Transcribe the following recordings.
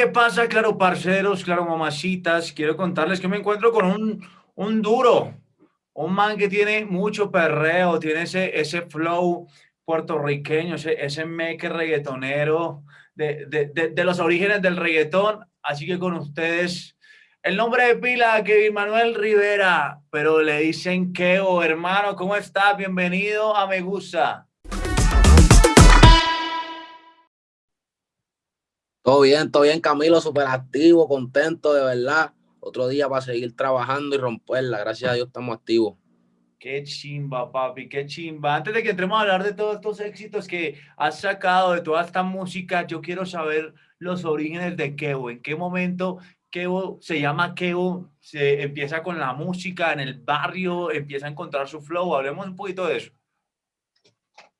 ¿qué pasa, claro, parceros, claro, mamacitas? Quiero contarles que me encuentro con un, un duro, un man que tiene mucho perreo, tiene ese, ese flow puertorriqueño, ese, ese meque reggaetonero de, de, de, los orígenes del reggaetón. Así que con ustedes, el nombre de pila, Kevin Manuel Rivera, pero le dicen Keo, hermano, ¿cómo estás? Bienvenido a Me Gusta. Todo bien, todo bien, Camilo, súper activo, contento, de verdad. Otro día para seguir trabajando y romperla. Gracias a Dios estamos activos. Qué chimba, papi, qué chimba. Antes de que entremos a hablar de todos estos éxitos que has sacado, de toda esta música, yo quiero saber los orígenes de Kevo. ¿En qué momento Kevo se llama Kevo? Se empieza con la música en el barrio, empieza a encontrar su flow. Hablemos un poquito de eso.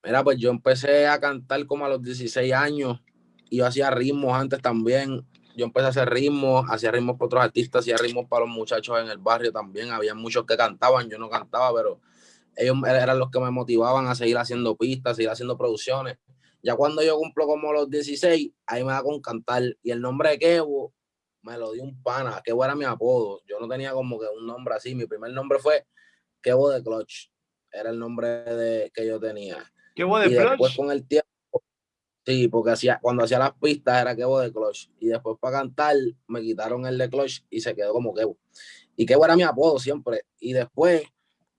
Mira, pues yo empecé a cantar como a los 16 años yo hacía ritmos antes también. Yo empecé a hacer ritmos, hacía ritmos para otros artistas, hacía ritmos para los muchachos en el barrio también. Había muchos que cantaban, yo no cantaba, pero ellos eran los que me motivaban a seguir haciendo pistas, seguir haciendo producciones. Ya cuando yo cumplo como los 16, ahí me da con cantar. Y el nombre de Kevo me lo dio un pana. Kevo era mi apodo. Yo no tenía como que un nombre así. Mi primer nombre fue Kevo de Clutch. Era el nombre de, que yo tenía. Kevo de y Clutch. Después con el tiempo Sí, porque hacía, cuando hacía las pistas era Kevo de Clutch. Y después para cantar me quitaron el de Clutch y se quedó como Kevo. Y Kevo era mi apodo siempre. Y después,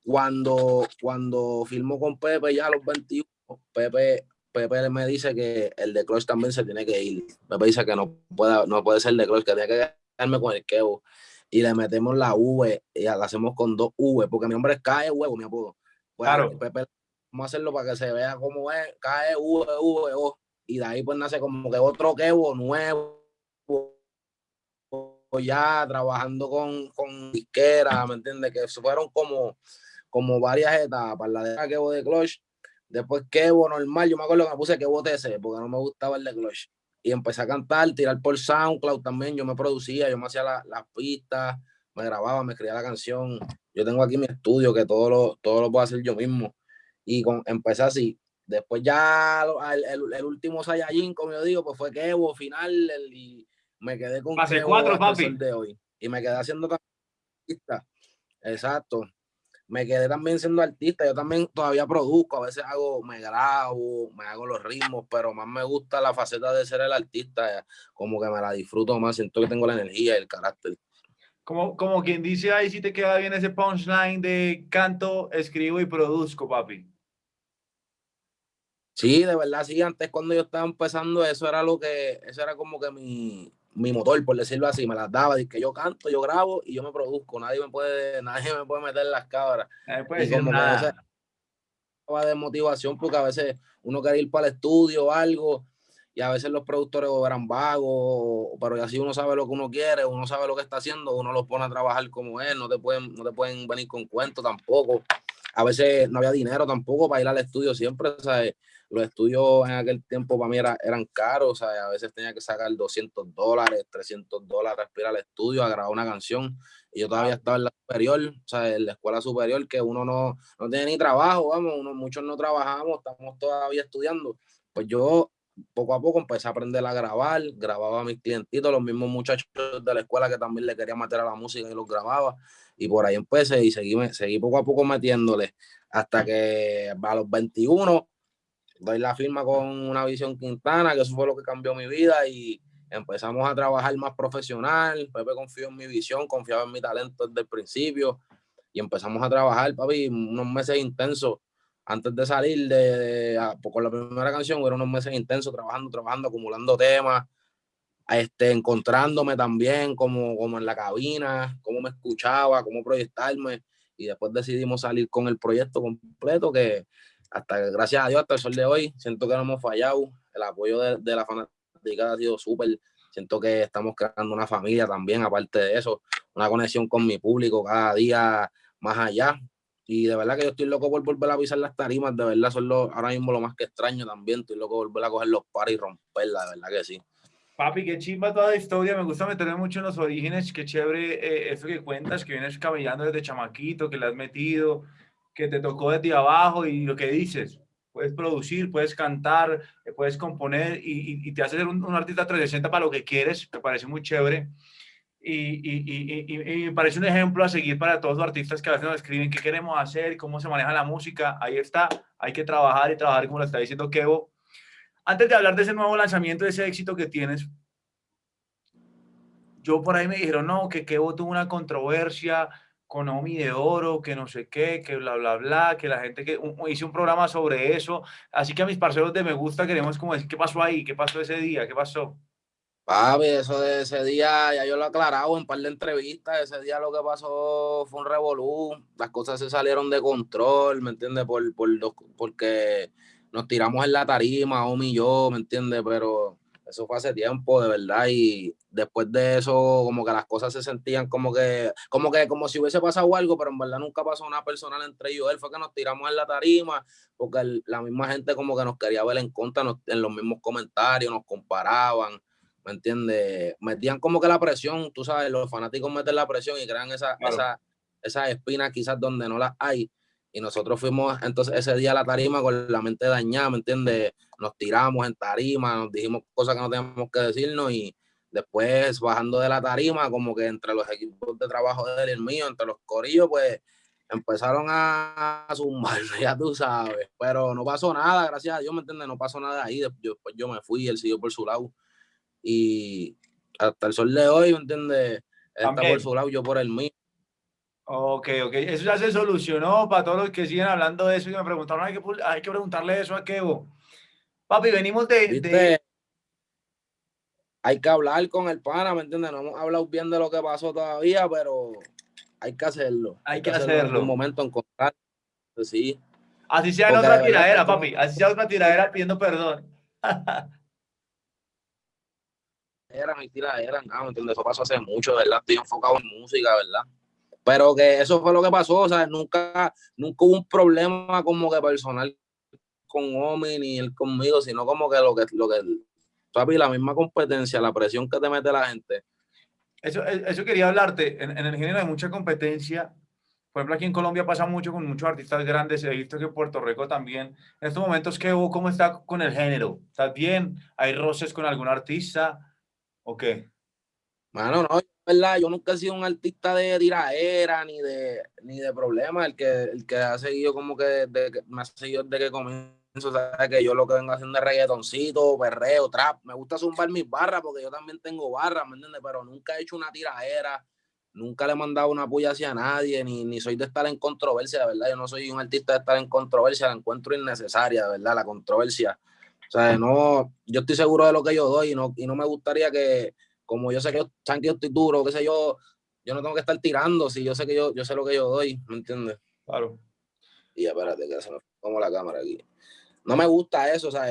cuando, cuando filmó con Pepe ya a los 21, Pepe, Pepe me dice que el de Clutch también se tiene que ir. Pepe dice que no puede, no puede ser el de Clutch, que tiene que quedarme con el Kevo. Y le metemos la V y la hacemos con dos V, porque mi nombre es Cae Huevo, mi apodo. Pues, claro. Pepe, vamos a hacerlo para que se vea cómo es, Cae V, V, O y de ahí pues nace como que otro Kevo nuevo, ya trabajando con, con disquera, ¿me entiendes? Que fueron como, como varias etapas, la de Kevo de Clutch, después Kevo normal, yo me acuerdo que me puse Kevo TC, porque no me gustaba el de Clutch, y empecé a cantar, tirar por SoundCloud también, yo me producía, yo me hacía las pistas, me grababa, me escribía la canción, yo tengo aquí mi estudio que todo lo, todo lo puedo hacer yo mismo, y con, empecé así, Después ya el, el, último Saiyajin, como yo digo, pues fue Kevo final y me quedé con Fase cuatro, papi. de hoy. Y me quedé haciendo artista. Exacto. Me quedé también siendo artista. Yo también todavía produzco. A veces hago, me grabo, me hago los ritmos, pero más me gusta la faceta de ser el artista. Como que me la disfruto más. Siento que tengo la energía y el carácter. Como, como quien dice ahí, si te queda bien ese punchline de canto, escribo y produzco, papi. Sí, de verdad, sí, antes cuando yo estaba empezando, eso era lo que, eso era como que mi, mi motor, por decirlo así, me las daba, que yo canto, yo grabo y yo me produzco, nadie me puede, nadie me puede meter las cabras. Puede y como nada. que de motivación, porque a veces uno quiere ir para el estudio o algo, y a veces los productores eran vagos, pero así uno sabe lo que uno quiere, uno sabe lo que está haciendo, uno los pone a trabajar como él, no te pueden, no te pueden venir con cuentos tampoco. A veces no había dinero tampoco para ir al estudio siempre, ¿sabes? los estudios en aquel tiempo para mí eran caros, sea, a veces tenía que sacar 200 dólares, 300 dólares para ir al estudio a grabar una canción. Y yo todavía estaba en la superior, o sea, en la escuela superior, que uno no, no tiene ni trabajo, vamos, uno, muchos no trabajamos, estamos todavía estudiando. Pues yo poco a poco empecé a aprender a grabar, grababa a mis clientitos, los mismos muchachos de la escuela que también le quería meter a la música y los grababa. Y por ahí empecé y seguí, seguí poco a poco metiéndole hasta que a los 21 doy la firma con una visión Quintana, que eso fue lo que cambió mi vida y empezamos a trabajar más profesional. Pepe confió en mi visión, confiaba en mi talento desde el principio y empezamos a trabajar, papi, unos meses intensos. Antes de salir de, pues, con la primera canción, fueron unos meses intensos trabajando, trabajando, acumulando temas, este, encontrándome también como, como en la cabina, cómo me escuchaba, cómo proyectarme. Y después decidimos salir con el proyecto completo que hasta gracias a Dios, hasta el sol de hoy, siento que no hemos fallado. El apoyo de, de la fanática ha sido súper. Siento que estamos creando una familia también, aparte de eso, una conexión con mi público cada día más allá. Y de verdad que yo estoy loco por volver a pisar las tarimas, de verdad, son lo, ahora mismo lo más que extraño también. Estoy loco por volver a coger los pares y romperla, de verdad que sí. Papi, qué chimba toda la historia. Me gusta meterme mucho en los orígenes. Qué chévere eh, eso que cuentas, que vienes camellando desde chamaquito, que le has metido, que te tocó desde abajo y lo que dices. Puedes producir, puedes cantar, eh, puedes componer y, y, te haces un, un, artista 360 para lo que quieres. Me parece muy chévere. Y, y, me parece un ejemplo a seguir para todos los artistas que a veces nos escriben qué queremos hacer, cómo se maneja la música. Ahí está. Hay que trabajar y trabajar, como lo está diciendo Kevo antes de hablar de ese nuevo lanzamiento, de ese éxito que tienes, yo por ahí me dijeron, no, que Kevo tuvo una controversia con Omi de Oro, que no sé qué, que bla, bla, bla, que la gente que hice un programa sobre eso. Así que a mis parceros de Me Gusta queremos como decir, ¿qué pasó ahí? ¿Qué pasó ese día? ¿Qué pasó? Papi, eso de ese día ya yo lo he aclarado en un par de entrevistas. Ese día lo que pasó fue un revolú. Las cosas se salieron de control, ¿me entiendes? Por, por, porque nos tiramos en la tarima, Omi y yo, ¿me entiendes? Pero eso fue hace tiempo, de verdad, y después de eso, como que las cosas se sentían como que, como que, como si hubiese pasado algo, pero en verdad nunca pasó nada personal entre ellos. Él fue que nos tiramos en la tarima, porque la misma gente como que nos quería ver en contra, en los mismos comentarios, nos comparaban, ¿me entiendes? Metían como que la presión, tú sabes, los fanáticos meten la presión y crean esa, esa, esas espinas quizás donde no las hay y nosotros fuimos entonces ese día a la tarima con la mente dañada, ¿me entiendes? Nos tiramos en tarima, nos dijimos cosas que no teníamos que decirnos y después bajando de la tarima, como que entre los equipos de trabajo de él y el mío, entre los corillos, pues empezaron a zumbar, ya tú sabes, pero no pasó nada, gracias a Dios, ¿me entiendes? No pasó nada ahí, después yo me fui, él siguió por su lado y hasta el sol de hoy, ¿me entiendes? Él está por su lado, yo por el mío Ok, ok. Eso ya se solucionó para todos los que siguen hablando de eso y me preguntaron, hay que, hay que preguntarle eso a Kevo. Papi, venimos de, Hay que hablar con el pana, ¿me entiendes? No hemos hablado bien de lo que pasó todavía, pero hay que hacerlo. Hay, que, hacerlo. En un momento en contacto, sí. Así sea en otra tiradera, papi. Así sea otra tiradera pidiendo perdón. era mi tiradera, no, ¿me entiendes? Eso pasó hace mucho, ¿verdad? Estoy enfocado en música, ¿verdad? Pero que eso fue lo que pasó, o sea, nunca, nunca hubo un problema como que personal con Omi ni él conmigo, sino como que lo que, lo que, papi, la misma competencia, la presión que te mete la gente. Eso, eso quería hablarte, en, en el género hay mucha competencia, por ejemplo, aquí en Colombia pasa mucho con muchos artistas grandes. He visto que en Puerto Rico también. En estos momentos, ¿qué, ¿cómo está con el género? ¿Estás bien? ¿Hay roces con algún artista? ¿O qué? Mano, no, verdad, yo nunca he sido un artista de tiraera ni de, ni de problemas. El que, el que ha seguido como que, de, que me ha seguido desde que comienzo, sabe que yo lo que vengo haciendo es reggaetoncito, perreo, trap. Me gusta zumbar mis barras porque yo también tengo barras, ¿me entiendes? Pero nunca he hecho una tiraera, nunca le he mandado una puya hacia nadie, ni, ni soy de estar en controversia, de verdad. Yo no soy un artista de estar en controversia, la encuentro innecesaria, de verdad, la controversia. O sea, no, yo estoy seguro de lo que yo doy y no, y no me gustaría que como yo sé que yo, saben que yo estoy duro, qué sé yo, yo no tengo que estar tirando, si yo sé que yo, yo sé lo que yo doy, ¿me entiendes? Claro. Y espérate, que se me como la cámara aquí. No me gusta eso, o sea,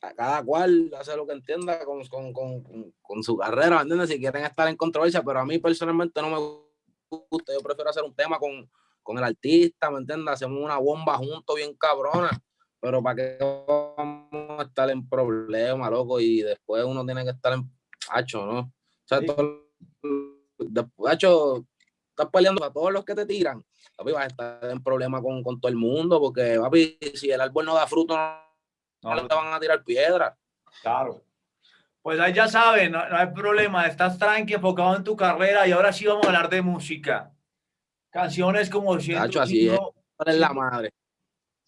a cada cual hace lo que entienda con, con, con, con su carrera, ¿me entiendes? Si quieren estar en controversia, pero a mí personalmente no me gusta, yo prefiero hacer un tema con, con el artista, ¿me entiendes? Hacemos una bomba juntos bien cabrona, pero para que vamos a estar en problemas, loco, y después uno tiene que estar en Hacho, ¿no? O sea, todo, Hacho, estás peleando a todos los que te tiran. Papi, vas a estar en problema con, con todo el mundo, porque, papi, si el árbol no da fruto, no, no te van a tirar piedra. Claro. Pues ahí ya saben, no, hay problema, estás tranqui, enfocado en tu carrera y ahora sí vamos a hablar de música. Canciones como Hacho, así es. es la madre.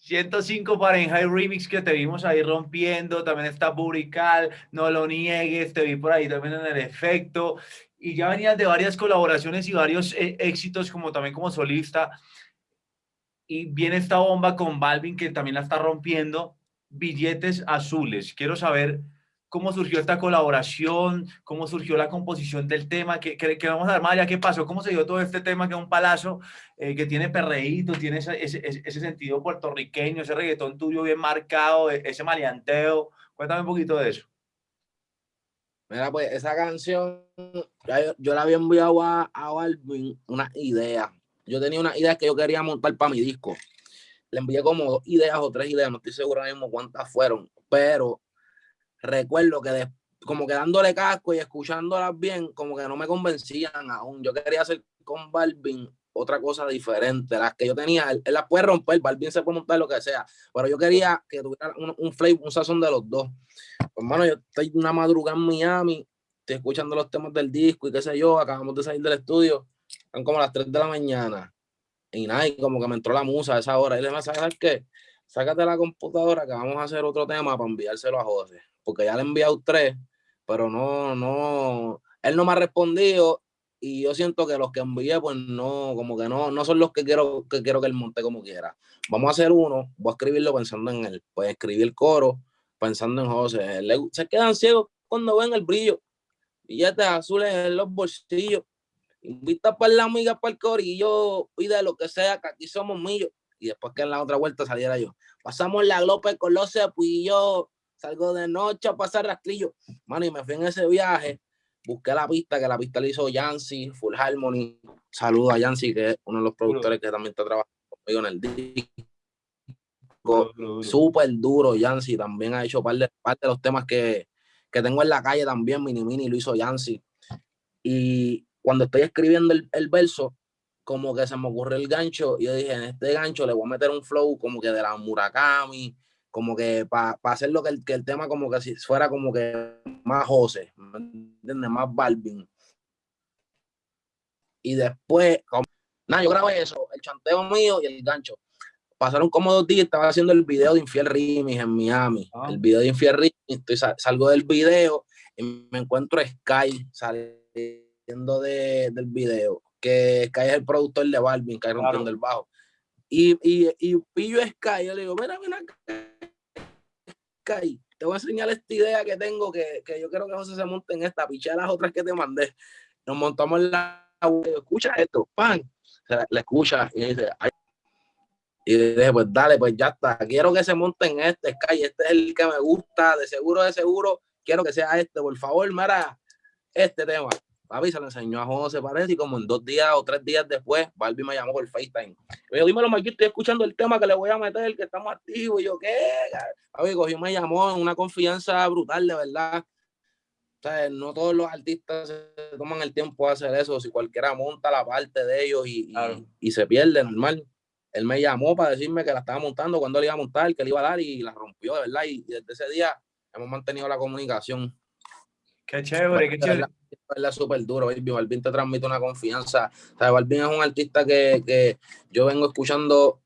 105 Fahrenheit Remix que te vimos ahí rompiendo, también está Burical, no lo niegues, te vi por ahí también en el efecto, y ya venías de varias colaboraciones y varios eh, éxitos como también como solista, y viene esta bomba con Balvin que también la está rompiendo, billetes azules, quiero saber cómo surgió esta colaboración, cómo surgió la composición del tema, que, que, vamos a armar ya qué pasó, cómo se dio todo este tema que es un palazo, eh, que tiene perreíto, tiene ese, sentido puertorriqueño, ese reggaetón tuyo bien marcado, e, ese maleanteo. Cuéntame un poquito de eso. Mira, pues esa canción, yo, la había enviado a, a una idea. Yo tenía una idea que yo quería montar para mi disco. Le envié como dos ideas o tres ideas, no estoy seguro mismo cuántas fueron, pero recuerdo que como que dándole casco y escuchándolas bien, como que no me convencían aún. Yo quería hacer con Balvin otra cosa diferente. Las que yo tenía, él, las puede romper, Balvin se puede montar lo que sea, pero yo quería que tuviera un, un flavor, un sazón de los dos. Hermano, yo estoy una madrugada en Miami, estoy escuchando los temas del disco y qué sé yo, acabamos de salir del estudio, son como las 3 de la mañana. Y nada, y como que me entró la musa a esa hora. Y le dije, ¿sabes qué? Sácate la computadora que vamos a hacer otro tema para enviárselo a José. Porque ya le he enviado tres, pero no, no, él no me ha respondido y yo siento que los que envié, pues no, como que no, no son los que quiero que quiero que él monte como quiera. Vamos a hacer uno, voy a escribirlo pensando en él, pues escribir el coro pensando en José. se quedan ciegos cuando ven el brillo, billetes azules en los bolsillos, invita para la amiga para el corillo, pide lo que sea, que aquí somos millos. Y después que en la otra vuelta saliera yo. Pasamos la López con los cepillos, salgo de noche a pasar rastrillo. Mano, y me fui en ese viaje busqué la pista, que la pista la hizo Yancy, Full Harmony. Saludo a Yancy, que es uno de los productores que también está trabajando conmigo en el disco. Súper duro, Yancy. También ha hecho parte de, de los temas que, que, tengo en la calle también. Mini Mini lo hizo Yancy. Y cuando estoy escribiendo el, el verso, como que se me ocurrió el gancho. Y yo dije, en este gancho le voy a meter un flow como que de la Murakami, como que para hacer lo que el, que el tema como que si fuera como que más José, ¿me entiendes? Más Balvin. Y después, nada, yo grabé eso, el chanteo mío y el gancho. Pasaron como dos días, estaba haciendo el video de Infiel Rimis en Miami. Ah. El video de Infiel Rimis, salgo del video y me encuentro a Sky saliendo de, del video, que Sky es el productor de Balvin, Sky rompiendo el bajo. Y, y, y pillo a Sky, yo le digo, mira, mira, Sky, te voy a enseñar esta idea que tengo, que, que yo quiero que José se monte en esta, piché las otras que te mandé. Nos montamos en la escucha esto, pan, le escucha y dice, Ay. y dije, pues dale, pues ya está, quiero que se monte en este, Sky, este es el que me gusta, de seguro, de seguro, quiero que sea este, por favor, mira, este tema. Papi se lo enseñó a José parece y como en dos días o tres días después, Barbie me llamó por FaceTime. Me dijo, dímelo, Mike, estoy escuchando el tema que le voy a meter, que estamos activos. Y yo, ¿qué? Papi, cogió, me llamó en una confianza brutal, de verdad. O sea, no todos los artistas se toman el tiempo de hacer eso. Si cualquiera monta la parte de ellos y, y, se pierde, normal. Él me llamó para decirme que la estaba montando, cuando le iba a montar, que le iba a dar y la rompió, de verdad. Y, desde ese día hemos mantenido la comunicación. Qué chévere, qué chévere es súper duro, baby. Balvin te transmite una confianza. O sea, Balvin es un artista que, que yo vengo escuchando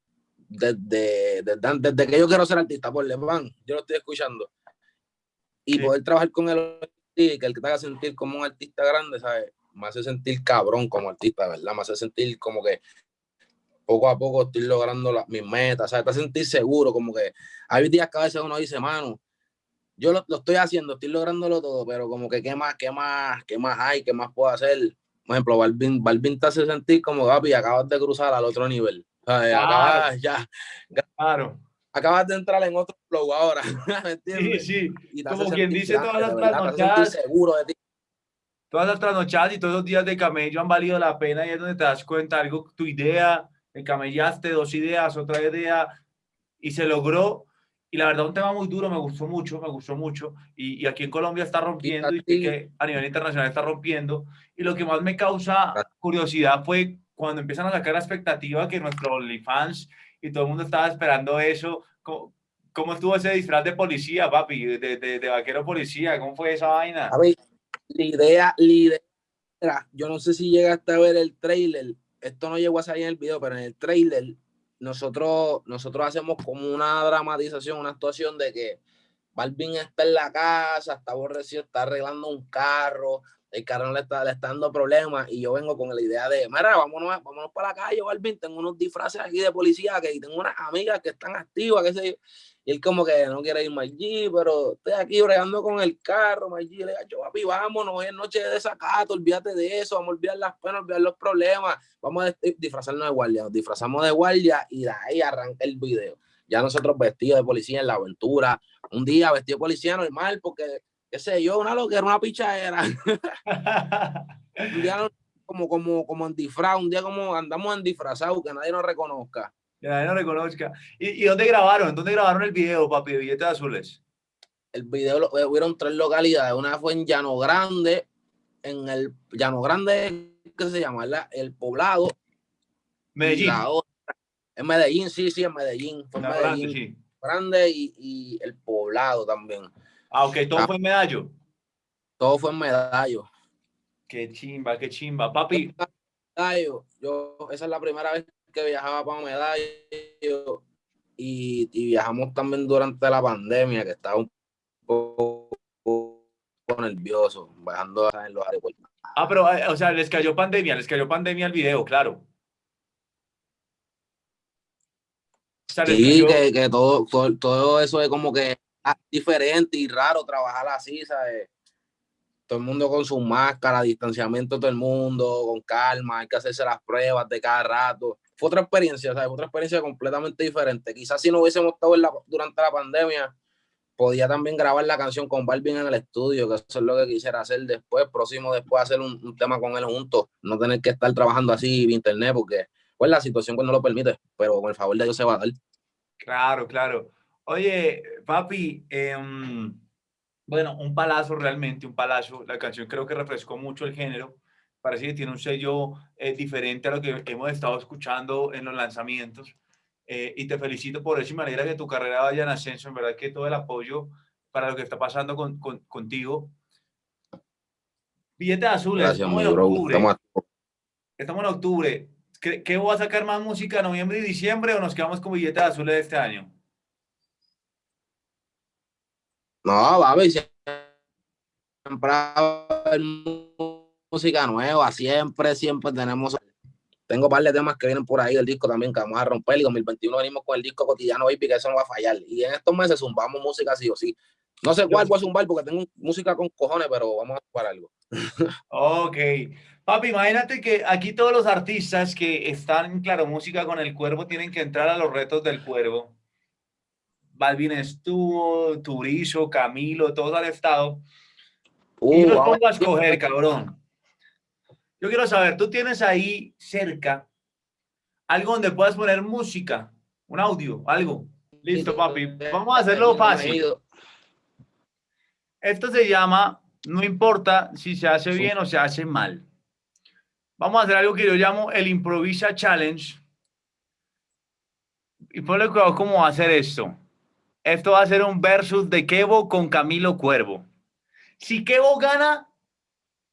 desde, desde, desde, que yo quiero ser artista, por Van, yo lo estoy escuchando. Y poder trabajar con él y que el que te haga sentir como un artista grande, ¿sabes? Me hace sentir cabrón como artista, ¿verdad? Me hace sentir como que poco a poco estoy logrando mis metas, ¿sabes? Te hace sentir seguro, como que hay días que a veces uno dice, mano, yo lo, estoy haciendo, estoy lográndolo todo, pero como que qué más, qué más, qué más hay, qué más puedo hacer. Por ejemplo, Balvin, Balvin te hace sentir como, papi, acabas de cruzar al otro nivel. Acabas, ya, claro. Acabas de entrar en otro flow ahora, ¿me entiendes? Sí, sí. como quien dice todas las trasnochadas. seguro de ti. Todas las trasnochadas y todos los días de camello han valido la pena y es donde te das cuenta algo, tu idea, camellaste dos ideas, otra idea y se logró y la verdad, un tema muy duro, me gustó mucho, me gustó mucho. Y, y aquí en Colombia está rompiendo y, que a nivel internacional está rompiendo. Y lo que más me causa curiosidad fue cuando empiezan a sacar la expectativa que nuestros OnlyFans y todo el mundo estaba esperando eso. ¿Cómo, cómo estuvo ese disfraz de policía, papi? De, de, de, vaquero policía. ¿Cómo fue esa vaina? A ver, la idea, la idea, yo no sé si llegaste a ver el trailer. Esto no llegó a salir en el video, pero en el trailer nosotros, nosotros hacemos como una dramatización, una actuación de que Balvin está en la casa, está aborrecido, está arreglando un carro, el carro le está, le está dando problemas y yo vengo con la idea de, mira, vámonos, vámonos para la calle, Balvin, tengo unos disfraces aquí de policía que tengo unas amigas que están activas, sé yo. Y él como que no quiere ir allí, pero estoy aquí bregando con el carro, allí le digo, papi, vámonos, es noche de desacato, olvídate de eso, vamos a olvidar las penas, olvidar los problemas, vamos a disfrazarnos de guardia, nos disfrazamos de guardia y de ahí arranca el video. Ya nosotros vestidos de policía en la aventura, un día vestido de policía normal, porque, qué sé yo, una lo que era una pichadera. un día como, como, como en disfraz, un día como andamos en disfrazado, que nadie nos reconozca. Que nadie nos reconozca. ¿Y, ¿Y, dónde grabaron? ¿Dónde grabaron el video, papi, de billetes azules? el video lo, hubieron tres localidades. Una fue en Llano Grande, en el Llano Grande, ¿qué se llama? El poblado. Medellín. en Medellín, sí, sí, en Medellín. Fue en Medellín. Grande, y, el poblado también. Ah, ok, todo ah. fue en Medallo. Todo fue en Medallo. Qué chimba, qué chimba. Papi. Yo, esa es la primera vez que viajaba para Medallo y, y viajamos también durante la pandemia, que estaba un poco nervioso, bajando en los aeropuertos. Ah, pero, eh, o sea, les cayó pandemia, les cayó pandemia el video, claro. sí, que, todo, todo, eso es como que diferente y raro trabajar así, ¿sabes? Todo el mundo con su máscara, distanciamiento todo el mundo, con calma, hay que hacerse las pruebas de cada rato. Fue otra experiencia, ¿sabes? Otra experiencia completamente diferente. Quizás si no hubiésemos estado durante la pandemia, podía también grabar la canción con Balvin en el estudio, que eso es lo que quisiera hacer después, próximo después hacer un, tema con él juntos, no tener que estar trabajando así vía internet, porque pues la situación pues no lo permite, pero con el favor de Dios se va a dar. Claro, claro. Oye, papi, em, bueno, un palazo realmente, un palazo. La canción creo que refrescó mucho el género. Parece que tiene un sello eh, diferente a lo que hemos estado escuchando en los lanzamientos. Eh, y te felicito por eso y me alegra que tu carrera vaya en ascenso. En verdad que todo el apoyo para lo que está pasando con, contigo. Billete azul, estamos, en octubre. Estamos... en octubre. ¿Qué, ¿Qué voy a sacar más música noviembre y diciembre o nos quedamos con billetes azules de este año? No, va a ver, siempre música nueva, siempre, siempre tenemos tengo un par de temas que vienen por ahí del disco también que vamos a romper. Y 2021 venimos con el disco cotidiano Baby, que eso no va a fallar. Y en estos meses zumbamos música sí o sí. No sé cuál voy a zumbar porque tengo música con cojones, pero vamos a zumbar algo. ok. Papi, imagínate que aquí todos los artistas que están en Claro Música con el Cuervo tienen que entrar a los retos del Cuervo. Balvin estuvo, Turizo, Camilo, todos han estado. y uh, los pongo a escoger, cabrón. Yo quiero saber, tú tienes ahí cerca algo donde puedas poner música, un audio, algo. Listo, papi. Vamos a hacerlo fácil. Esto se llama, no importa si se hace bien o se hace mal. Vamos a hacer algo que yo llamo el Improvisa Challenge. Y ponle cuidado cómo va a hacer esto. Esto va a ser un versus de Kevo con Camilo Cuervo. Si Kevo gana,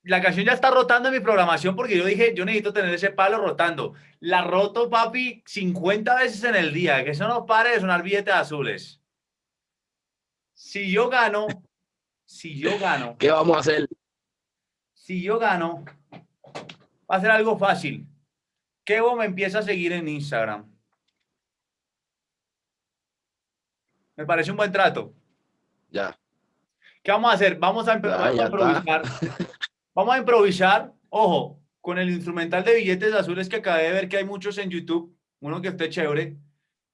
la canción ya está rotando en mi programación porque yo dije, yo necesito tener ese palo rotando. La roto, papi, 50 veces en el día. Que eso no pare de sonar billetes azules. Si yo gano, si yo gano. ¿Qué vamos a hacer? Si yo gano, va a ser algo fácil. Kevo me empieza a seguir en Instagram. Me parece un buen trato. Ya. ¿Qué vamos a hacer? Vamos a, empezar a improvisar. Vamos a improvisar, ojo, con el instrumental de billetes azules que acabé de ver que hay muchos en YouTube, uno que esté chévere.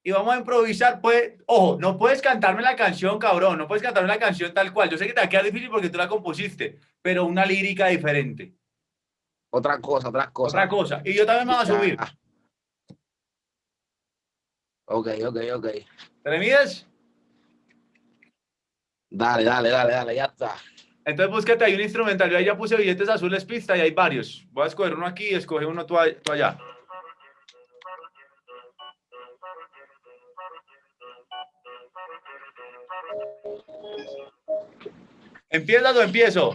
Y vamos a improvisar, pues, ojo, no puedes cantarme la canción, cabrón, no puedes cantarme la canción tal cual. Yo sé que te va a quedar difícil porque tú la compusiste, pero una lírica diferente. Otra cosa, otra cosa. Otra cosa. Y yo también me voy a subir. Ok, ok, ok. ¿Te le mides? Dale, dale, dale, dale, ya está. Entonces búsquete ahí un instrumental. Yo ahí ya puse billetes azules pista y hay varios. Voy a escoger uno aquí y escoge uno tú, allá. ¿Empiezas o empiezo?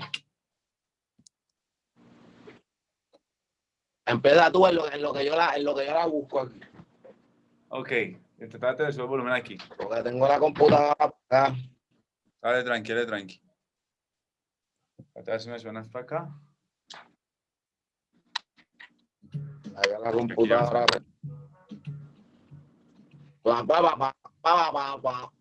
Empieza tú en lo, en lo, que yo la, en lo que yo la busco aquí. Ok, trate de subir el volumen aquí. Porque tengo la computadora acá. Dale, tranquilo, tranqui. A ver si me suenas para acá. Ahí la computadora. Pa, pa, pa, pa, pa, pa.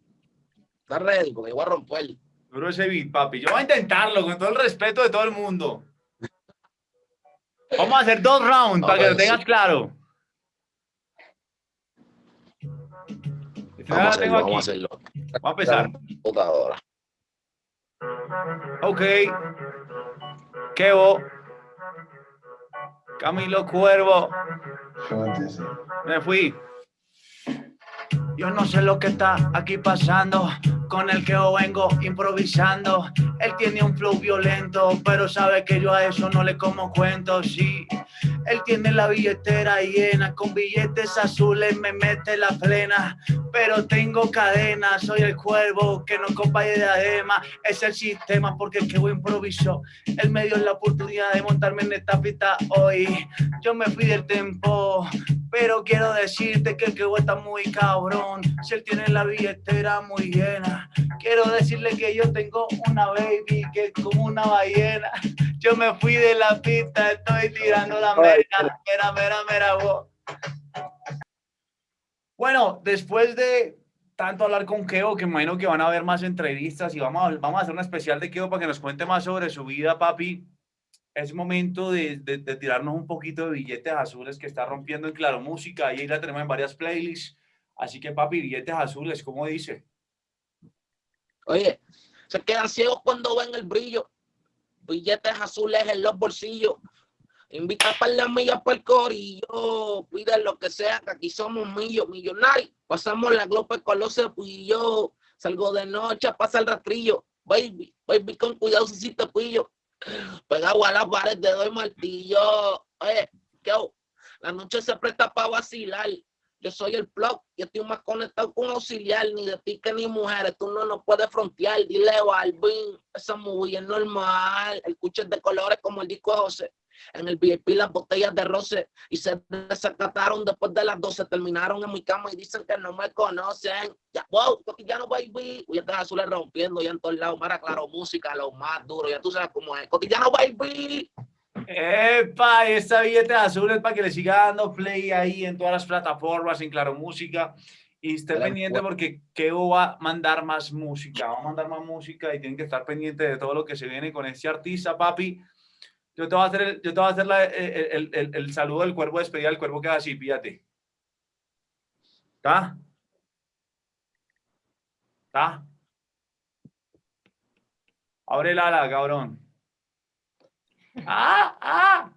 Está ready porque voy a romper. Duro ese beat, papi. Yo voy a intentarlo con todo el respeto de todo el mundo. Vamos a hacer dos rounds para que lo tengas claro. Vamos, a hacerlo, vamos a hacerlo. Vamos a empezar. Computadora. Ok. Kevo. Camilo Cuervo. Me fui. Yo no sé lo que está aquí pasando con el que vengo improvisando. Él tiene un flow violento, pero sabe que yo a eso no le como cuento, sí. Él tiene la billetera llena, con billetes azules me mete la plena, pero tengo cadena, soy el cuervo que no compañe de adema, es el sistema porque el que voy improvisó, él me dio la oportunidad de montarme en esta pista hoy, yo me fui del tempo, pero quiero decirte que el que está muy cabrón, si él tiene la billetera muy llena, quiero decirle que yo tengo una baby que es como una ballena, yo me fui de la pista, estoy tirando la mera, mera, mera, mera, Bueno, después de tanto hablar con Keo, que imagino que van a haber más entrevistas y vamos a, vamos a hacer una especial de Keo para que nos cuente más sobre su vida, papi. Es momento de, tirarnos un poquito de billetes azules que está rompiendo en Claro Música. Ahí la tenemos en varias playlists. Así que, papi, billetes azules, ¿cómo dice? Oye, se quedan ciegos cuando ven el brillo billetes azules en los bolsillos. Invita para las millas para el corillo, pide lo que sea, que aquí somos millonarios. Pasamos la glope con los cepillos. Salgo de noche, pasa el rastrillo. Baby, baby, con cuidado si te pillo. Pegado a la pared de doy martillo. Eh, ¿qué? La noche se presta para vacilar. Yo soy el plug y estoy más conectado con auxiliar, ni de ti que ni mujeres, tú no nos puedes frontear, dile Balvin, esa movie es normal, el cuche de colores como el disco de José, en el VIP las botellas de roce y se desacataron después de las 12, terminaron en mi cama y dicen que no me conocen, ya, wow, cotidiano baby, y estás azules rompiendo ya en todos lados, mara claro, música, lo más duro, ya tú sabes cómo es, cotidiano baby. Epa, esta billete azul es para que le siga dando play ahí en todas las plataformas, en Claro Música. Y esté pendiente porque Keo va a mandar más música, va a mandar más música y tienen que estar pendientes de todo lo que se viene con este artista, papi. Yo te voy a hacer, el, yo te voy a hacer la, eh, eh, el, el, el, saludo del cuervo, despedida del cuervo que así, fíjate. ¿Está? ¿Está? Abre el ala, cabrón. ¡Ah! ¡Ah!